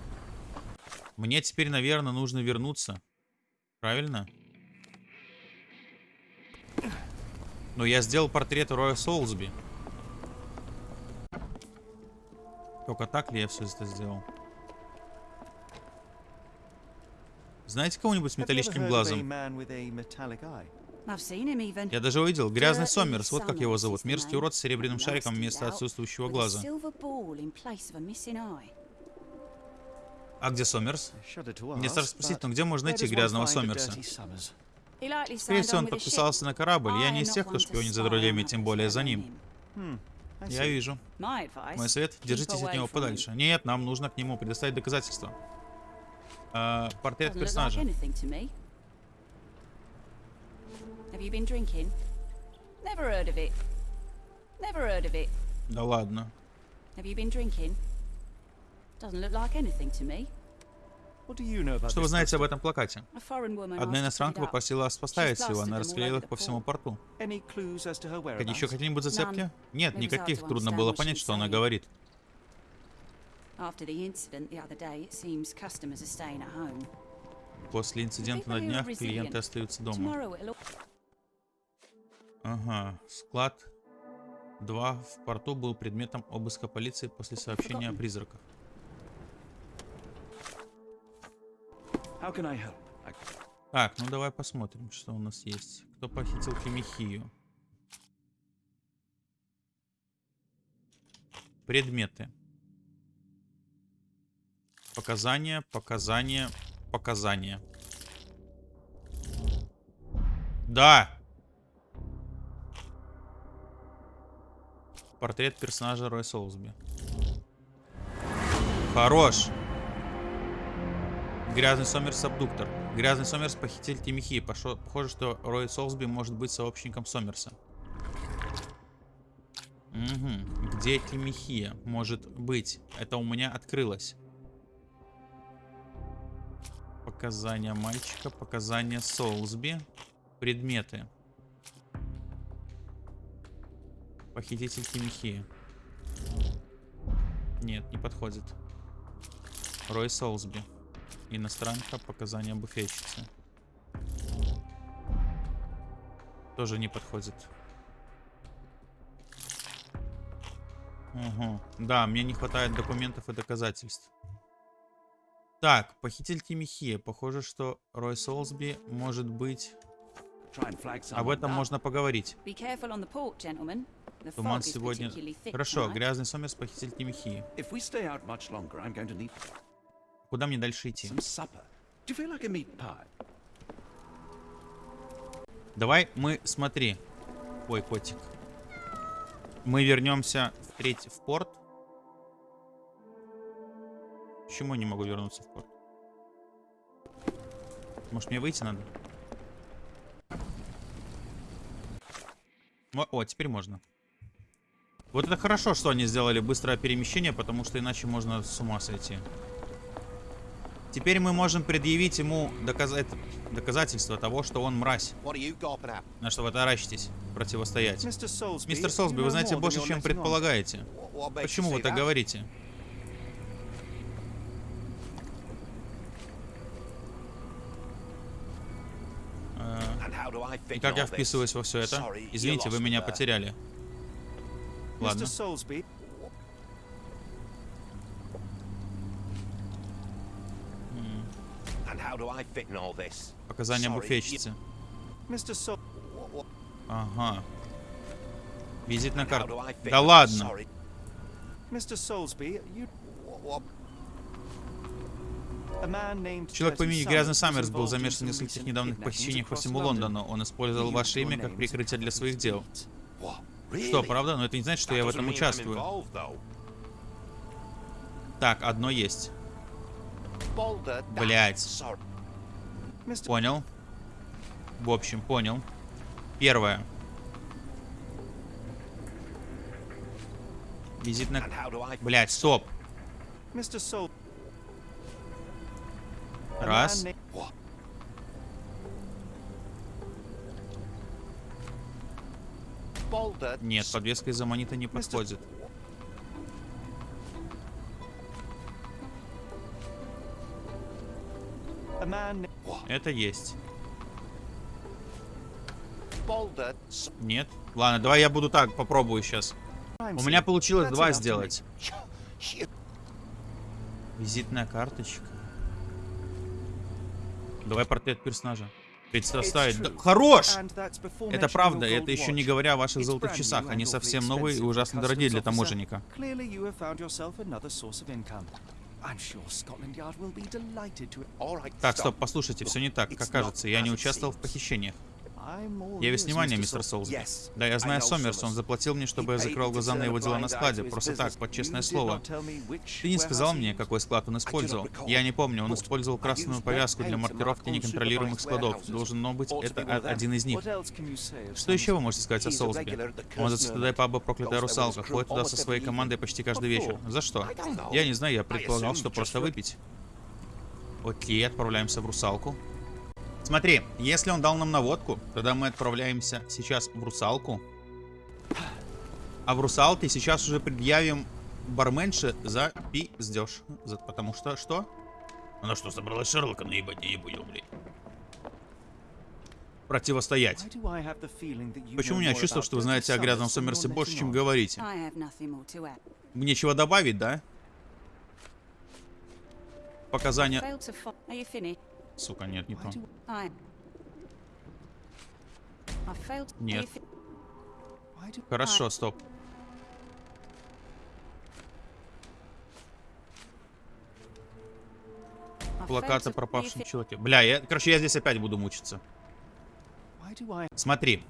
Мне теперь, наверное, нужно вернуться. Правильно? Но я сделал портрет Роя Солсби. Только так ли я все это сделал? Знаете кого-нибудь с металлическим глазом? Я даже увидел. Грязный Сомерс, вот как его зовут. Мерзкий урод с серебряным шариком вместо отсутствующего глаза. А где Сомерс? Мне страшно спросить, но где можно найти грязного Сомерса? Скорее всего, он подписался на корабль. Я не из тех, кто шпионит за друзьями, on тем более за ним. him. Hmm. Я вижу. Мой совет, держитесь от него подальше. Нет, нам нужно к нему предоставить доказательства. А, портрет персонажа. Have you been drinking? Never heard of it. Never heard of it. Да ладно. Have you been drinking? Doesn't look like anything to me. What do you know about Что вы знаете об этом плакате? Одна иностранка попросила вас поставить его, она расклеила их по всему порту. Еще какие-нибудь зацепки? Нет, никаких, трудно было понять, что она говорит. После инцидента на днях клиенты остаются дома. Ага, склад 2 в порту был предметом обыска полиции после сообщения о призраках. Так, ну давай посмотрим, что у нас есть. Кто похитил Тимихию? Предметы. Показания, показания, показания. Да! Портрет персонажа Рой Солсби. Хорош! Грязный Сомерс абдуктор. Грязный Сомерс похититель Тимихи. Пошо- Похоже, что Рой Солсби может быть сообщником Сомерса. Угу. Где Тимихия? Может быть. Это у меня открылось. Показания мальчика, показания Солсби. Предметы. Похититель Тимихи. Нет, не подходит. Рой Солсби. Иностранка, показания буфетчицы. Тоже не подходит. Угу. Да, мне не хватает документов и доказательств. Так, похититель Тимихия. Похоже, что Рой Солсби может быть... Об этом можно поговорить. Туман сегодня... Хорошо, грязный сомерс, похититель need Куда мне дальше идти? Давай мы, смотри. Ой, котик. Мы вернемся в третий в порт. Почему я не могу вернуться в порт? Может мне выйти надо? Мо- О, теперь можно. Вот это хорошо, что они сделали быстрое перемещение, потому что иначе можно с ума сойти. Теперь мы можем предъявить ему доказать... доказательство того, что он мразь. На что вы таращитесь? Противостоять. Мистер Солсби, вы знаете больше, чем предполагаете. Почему вы так говорите? И как я вписываюсь во все это? Извините, вы меня потеряли. Ладно. Mr. Solsby, And how do I fit in all this? Показания буфетчицы. Ага. Визитная how карта. do I fit Да ладно. Человек по имени Грязный Саммерс был замешан в нескольких недавних похищениях по всему. Лондону. Он использовал ваше имя как прикрытие для своих дел. Что, правда? Но это не значит, что я в этом участвую. Так, одно есть. Блять. Понял. В общем, понял. Первое. I fit Блять, стоп. Раз. Нет, подвеска из аммонита не подходит. Это есть. Нет? Ладно, давай я буду так, попробую сейчас. У меня получилось два сделать. Визитная карточка. Давай портрет персонажа. Представить. Да, хорош! Это правда, это еще не говоря о ваших золотых часах. Они совсем новые и ужасно дорогие для таможенника. Так, стоп, послушайте, все не так, как кажется. Я не участвовал в похищениях. Я весь внимание, мистер. Yes, Да, я знаю Сомерс, он заплатил мне, чтобы я закрыл глаза на его дела на складе. Просто так, под честное слово. Ты не сказал мне, какой склад он использовал. Я не помню, он использовал красную повязку для маркировки неконтролируемых складов. Должно быть, это them. один из них. Что еще вы можете сказать о Солсби? Он Mermaid. паба «Проклятая русалка», ходит туда со своей командой почти каждый вечер. За что? Я не знаю, я предполагал, что просто выпить. Окей, отправляемся в русалку. Смотри, если он дал нам наводку, тогда мы отправляемся сейчас в русалку. А в русалке сейчас уже предъявим барменше за пиздеж. За, потому что что? Она что, собралась Шерлока наебать? Я не понял, блядь. Противостоять. Почему у меня чувство, что вы знаете о грязном Сомерсе больше, чем говорите? Add. Нечего добавить, да? Показания... Сука, нет, не то. Нет. Хорошо, стоп. I Плакат failed to- о are you пропавшем человеке. Бля, я, короче, я здесь опять буду мучиться. Смотри.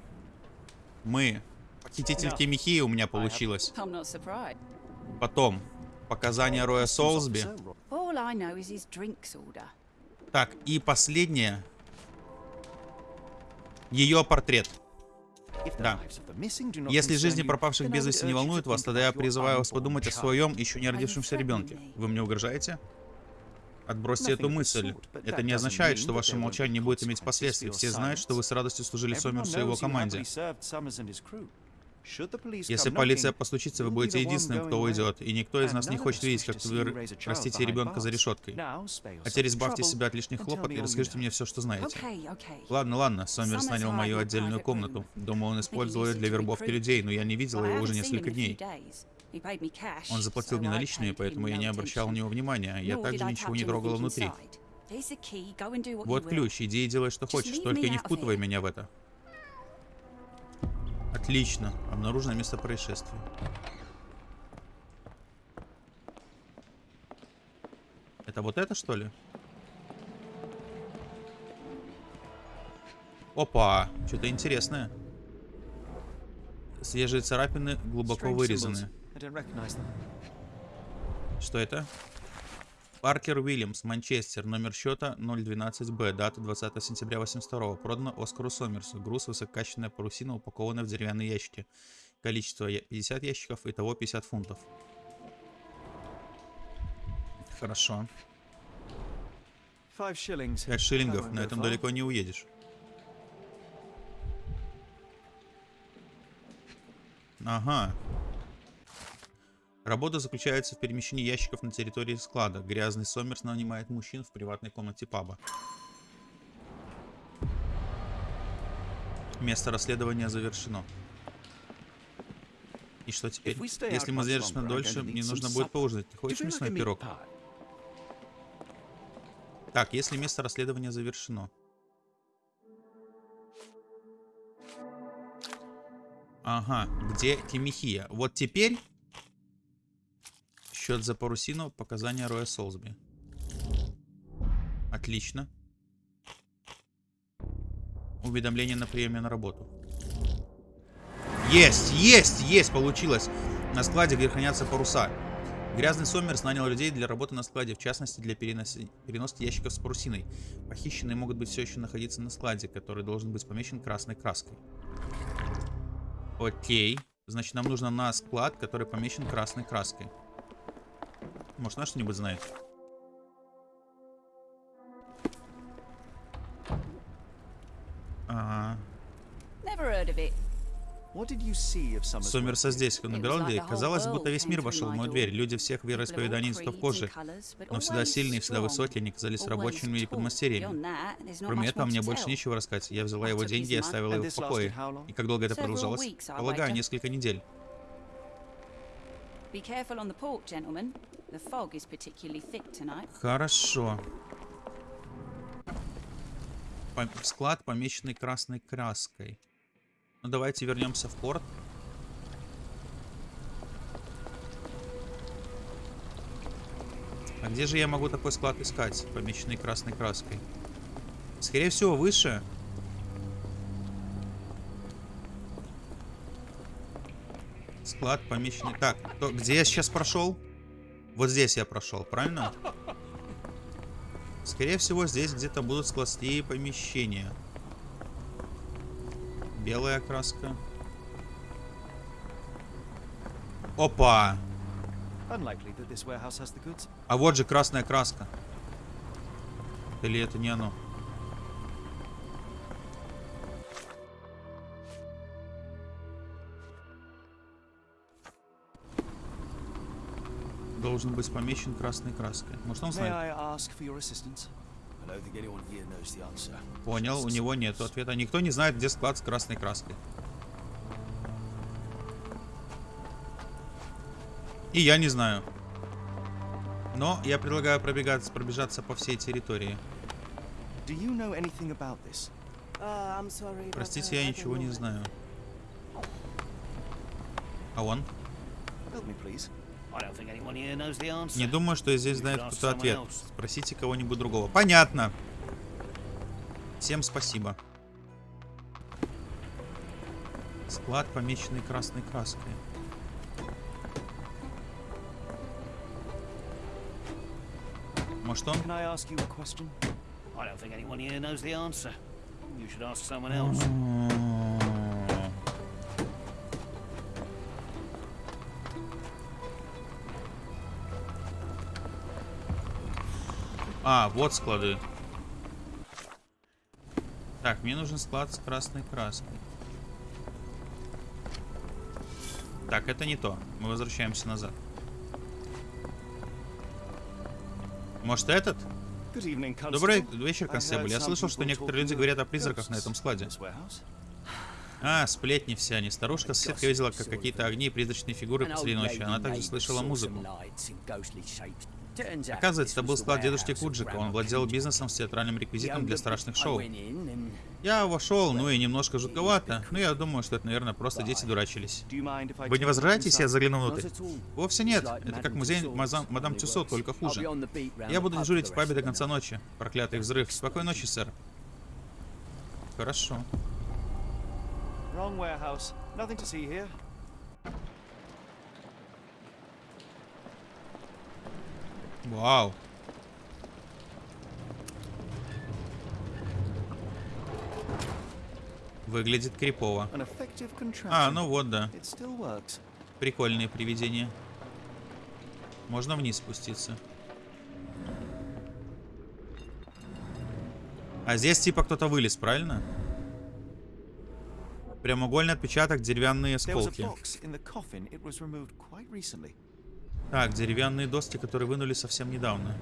Мы. Похититель Кемихии у меня получилось. Not surprised. Потом. Показания Роя Солсби. Так, и последнее. Ее портрет. Да. Если жизни пропавших без вести не to вас, тогда я призываю вас подумать о своем еще не родившемся ребенке. Вы мне угрожаете? Отбросьте эту мысль. Это не означает, что ваше молчание не будет иметь последствий. Все знают, что вы с радостью служили Сомерсу и его команде. Если come полиция постучится, вы будете единственным, кто уйдет, и никто из нас не хочет видеть, как вы растите ребенка за решеткой. А теперь избавьте себя от лишних хлопот и расскажите мне все, что знаете. Ладно, ладно, Сомерс нанял мою отдельную комнату. Думаю, он использовал ее для вербовки людей, но я не видел его уже несколько дней. Он заплатил мне наличные, поэтому я не обращал на него внимания. Я Nor также ничего не трогал внутри. Вот ключ, иди и делай, что хочешь, только не впутывай меня в это. Отлично. Обнаружено место происшествия. Это вот это, что ли? Опа! Что-то интересное. Свежие царапины глубоко вырезаны. Что это? Паркер Уильямс, Манчестер, номер счета 012Б, дата 20 сентября 82 Продано Оскару Сомерсу. Груз высококачественная парусина, упакованная в деревянные ящики. Количество я- 50 ящиков, итого 50 фунтов. Хорошо. Five shillings. 5 I шиллингов, на этом далеко не уедешь. Ага. Работа заключается в перемещении ящиков на территории склада. Грязный Сомерс нанимает мужчин в приватной комнате паба. Место расследования завершено. И что теперь? Если мы задержимся дольше, мне нужно будет поужинать. Ты хочешь мясной пирог? Так, если место расследования завершено. Ага, где Тимихия? Вот теперь счет за парусину, показания Роя Солсби. Отлично. Уведомление на приеме на работу. Есть, есть, есть, получилось. На складе, где хранятся паруса. Грязный Сомерс нанял людей для работы на складе, в частности для переноски ящиков с парусиной. Похищенные могут быть все еще находиться на складе, который должен быть помечен красной краской. Окей. Значит, нам нужно на склад, который помечен красной краской. Может, она что-нибудь знает? Ага. Сомерса здесь, он набирал людей. Казалось, будто весь мир вошел в мою дверь. Люди всех вероисповеданий и цветов кожи. Но всегда сильные, всегда высокие, они казались рабочими и подмастерьями. Кроме этого, мне больше нечего рассказать. Я взяла его деньги и оставила его в покое. И как долго это продолжалось? Полагаю, несколько недель. Be careful on the port, gentlemen. The fog is particularly thick tonight. Хорошо. Склад, помеченный красной краской. Ну, давайте вернемся в порт. А где же я могу такой склад искать, помеченный красной краской? Скорее всего, выше. Склад помеченный... Так, то, где я сейчас прошел? Вот здесь я прошел, правильно? Скорее всего, здесь где-то будут складские помещения. Белая краска. Опа! А вот же красная краска. Или это не оно? Должен быть помечен красной краской. Может он знает? Понял, у него нет ответа. Никто не знает, где склад с красной краской. И я не знаю. Но я предлагаю пробегаться, пробежаться по всей территории. Do you know anything about this? Uh, sorry. Простите, я ничего не знаю. А он? Help me, please. Не думаю, что здесь You знает кто-то ответ. Спросите кого-нибудь другого. Понятно. Всем спасибо. Склад, помеченный красной краской. Может он? I don't think anyone here knows the answer. You should ask someone else. А, вот склады. Так, мне нужен склад с красной краской. Так, это не то. Мы возвращаемся назад. Может этот? Добрый вечер, констебль. Я слышал, что некоторые люди говорят о призраках на этом складе. А, сплетни все они. Старушка соседка видела, как какие-то огни и призрачные фигуры посреди ночи. Она также слышала музыку. Оказывается, это был склад дедушки Куджика. Он владел бизнесом с театральным реквизитом для страшных шоу. Я вошел, ну и немножко жутковато. Но я думаю, что это, наверное, просто дети дурачились. Вы не возражаете, если я загляну внутрь? Вовсе нет. Это как музей Мазам- Мадам Тюсо, только хуже. Я буду дежурить в пабе до конца ночи. Проклятый взрыв. Спокойной ночи, сэр. Хорошо. Wrong warehouse. Nothing to see here. Вау. Выглядит крипово. А, ну вот, да. Прикольные привидения. Можно вниз спуститься. А здесь типа кто-то вылез, правильно? Прямоугольный отпечаток, деревянные осколки. Так, деревянные доски, которые вынули совсем недавно.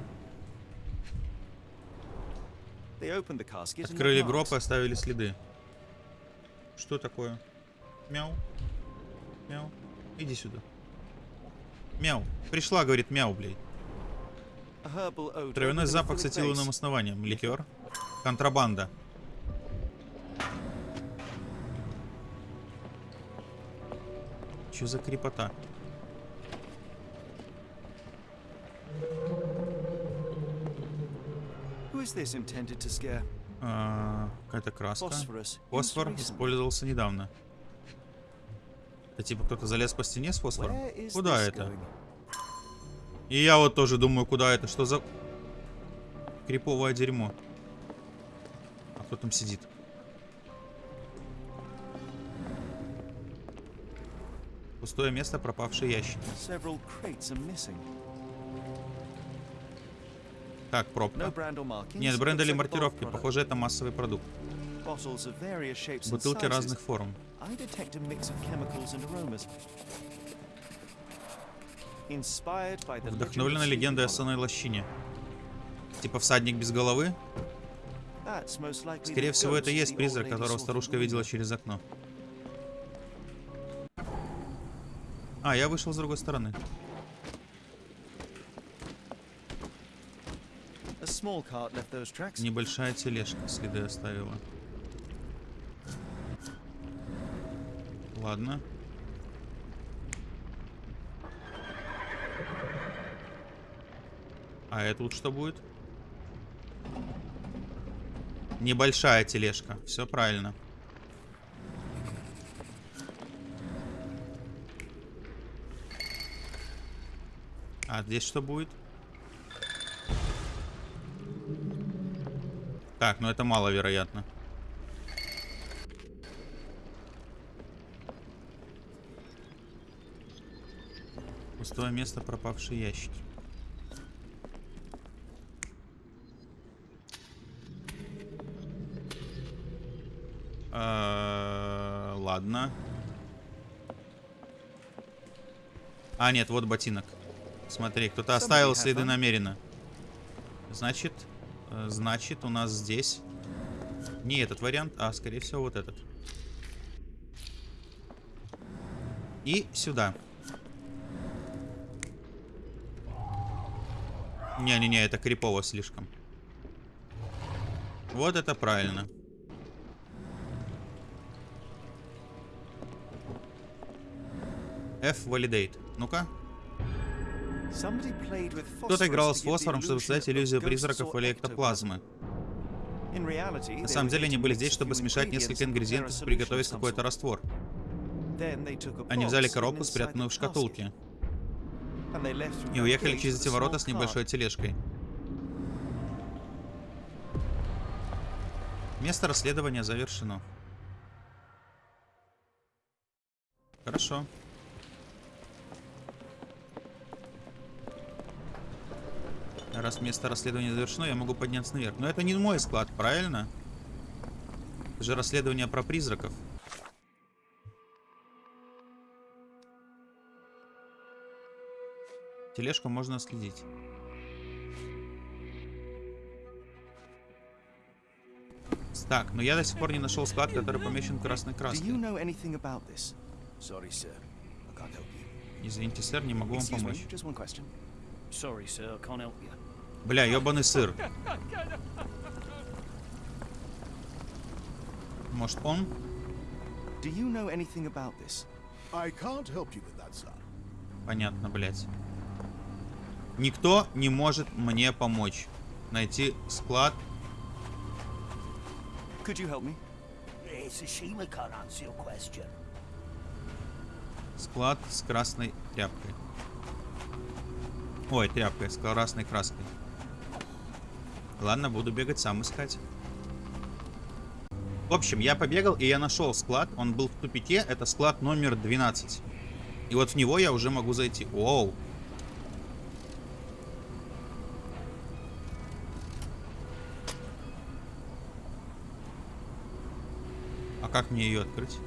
Открыли гроб и оставили следы. Что такое? Мяу. Мяу. Иди сюда. Мяу. Пришла, говорит, мяу, блядь. Травяной запах с этиловым основанием. Ликер. Контрабанда. Чё за крепота? Who is this intended to scare? А, Какая-то краска. Фосфор использовался недавно. Это типа кто-то залез по стене с фосфором? Куда это? И я вот тоже думаю, куда это? Что за криповое дерьмо? А кто там сидит? Пустое место, пропавший ящик. Так, пробка. Нет, бренд или маркировки. Похоже, это массовый продукт. Бутылки разных форм. Вдохновлена легендой о сонной лощине. Типа всадник без головы? Скорее всего, это и есть призрак, которого старушка видела через окно. А, я вышел с другой стороны. Небольшая тележка следы оставила. Ладно. А это тут что будет? Небольшая тележка. Все правильно. А здесь что будет? Так, но ну это маловероятно. Пустое место, пропавшие ящики. А, ладно. А, нет, вот ботинок. Смотри, кто-то оставил следы намеренно. Значит, значит, у нас здесь... Не этот вариант, а, скорее всего, вот этот. И сюда. Не-не-не, это крипово слишком. Вот это правильно. F validate. Ну-ка. Кто-то играл с фосфором, чтобы создать иллюзию призраков или эктоплазмы. На самом деле они были здесь, чтобы смешать несколько ингредиентов и приготовить какой-то раствор. Они взяли коробку, спрятанную в шкатулке, и уехали через эти ворота с небольшой тележкой. Место расследования завершено. Хорошо. Раз место расследования завершено, я могу подняться наверх. Но это не мой склад, правильно? Это же расследование про призраков. Тележку можно следить. Так, но я до сих пор не нашел склад, который помечен красной краской. Извините, сэр, не могу вам помочь. Sorry, sir, I can't help you. Бля, ебаный сыр. Может он? Do you know anything about this? I can't help you with that, sir. Понятно, блядь. Никто не может мне помочь. Найти склад. Could you help me? Can't answer your question. Склад с красной тряпкой. Ой, тряпкой, с красной краской. Ладно, буду бегать сам искать. В общем, я побегал, и я нашел склад. Он был в тупике. Это склад номер 12. И вот в него я уже могу зайти. Оу. А как мне ее открыть?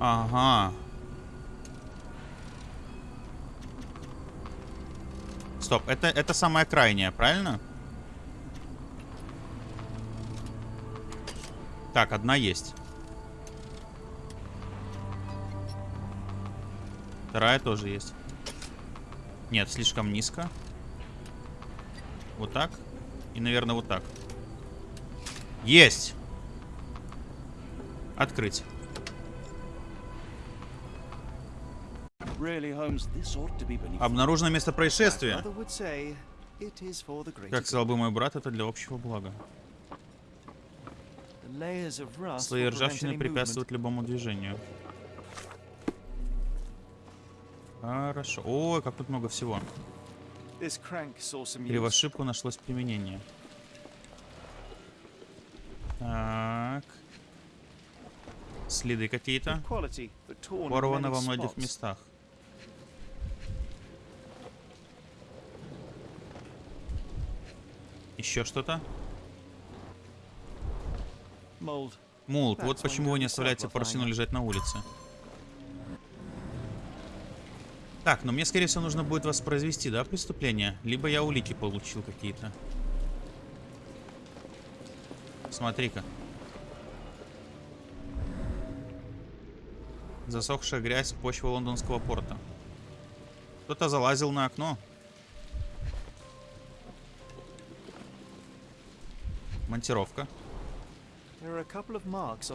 Ага. Стоп, это, это самая крайняя, правильно? Так, одна есть. Вторая тоже есть. Нет, слишком низко. Вот так. И, наверное, вот так. Есть! Открыть. Обнаружено место происшествия. Как сказал бы мой брат, это для общего блага. Слои ржавчины препятствуют любому движению. Хорошо. Ой, как тут много всего. ошибку нашлось применение. Так. Следы какие-то. Порвано во многих местах. Еще что-то? Так, вот почему вы не оставляете парусину лежать на улице. Так, но мне, скорее всего, нужно будет воспроизвести, да, преступление? Либо я улики получил какие-то. Смотри-ка. Засохшая грязь, почва лондонского порта. Кто-то залазил на окно.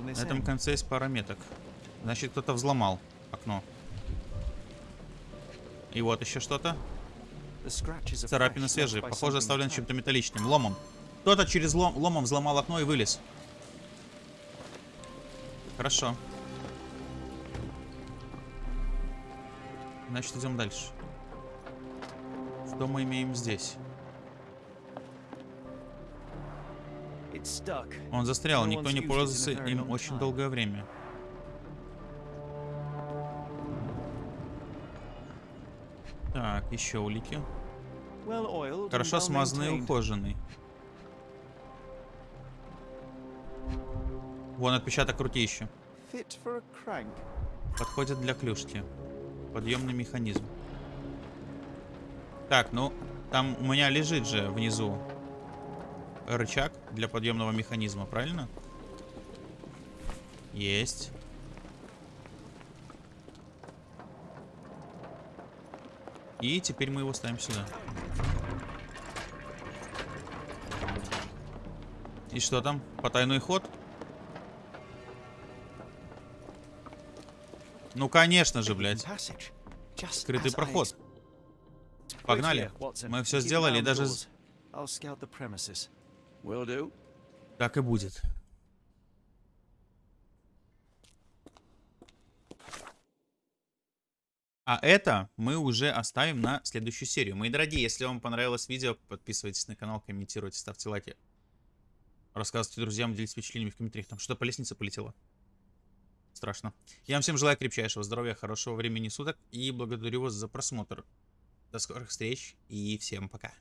This На этом конце есть пара меток. Значит, кто-то взломал окно. И вот еще что-то. Царапины свежие. Похоже, оставлен чем-то металличным. Ломом. Кто-то через лом, ломом взломал окно и вылез. Хорошо. Значит, идем дальше. Что мы имеем здесь? Он застрял, никто не пользовался им очень долгое время. Так, еще улики. Хорошо смазанный и ухоженный. Вон отпечаток крутища. Подходит для клюшки. Подъемный механизм. Так, ну, там у меня лежит же внизу рычаг для подъемного механизма, правильно? Есть. И теперь мы его ставим сюда. И что там? Потайной ход? Ну, конечно же, блядь. Скрытый проход. Погнали. Мы все сделали, on даже... Will. Так и будет. А это мы уже оставим на следующую серию. Мои дорогие, если вам понравилось видео, подписывайтесь на канал, комментируйте, ставьте лайки. Рассказывайте друзьям, делитесь впечатлениями в комментариях. Там что по лестнице полетело? Страшно. Я вам всем желаю крепчайшего здоровья, хорошего времени суток и благодарю вас за просмотр. До скорых встреч и всем пока.